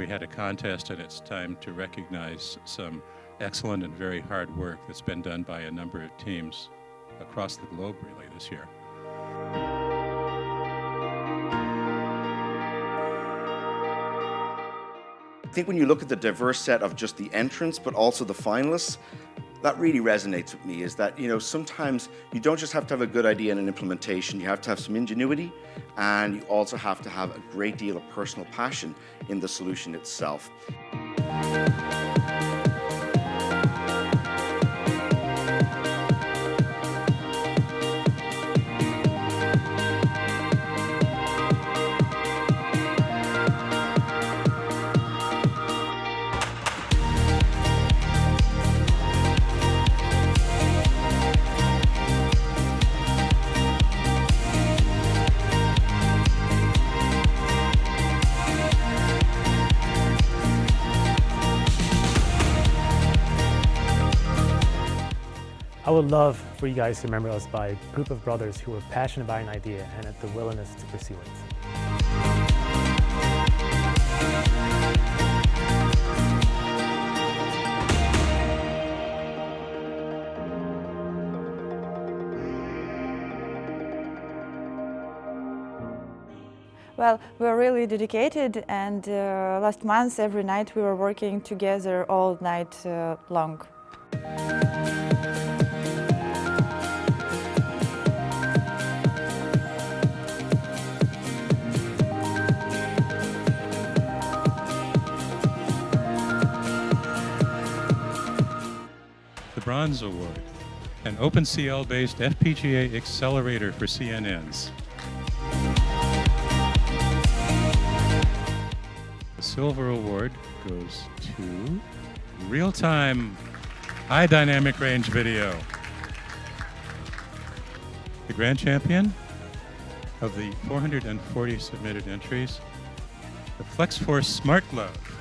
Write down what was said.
we had a contest and it's time to recognize some excellent and very hard work that's been done by a number of teams across the globe really this year. I think when you look at the diverse set of just the entrants, but also the finalists, that really resonates with me is that, you know, sometimes you don't just have to have a good idea and an implementation, you have to have some ingenuity and you also have to have a great deal of personal passion in the solution itself. I would love for you guys to remember us by a group of brothers who were passionate about an idea and had the willingness to pursue it. Well, we are really dedicated and uh, last month every night we were working together all night uh, long. The Bronze Award, an OpenCL-based FPGA accelerator for CNNs. The Silver Award goes to real-time high dynamic range video. The grand champion of the 440 submitted entries, the FlexForce Smart Glove.